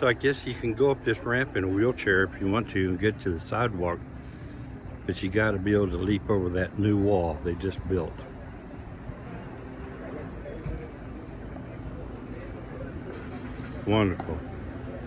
So I guess you can go up this ramp in a wheelchair if you want to and get to the sidewalk. But you got to be able to leap over that new wall they just built. Wonderful.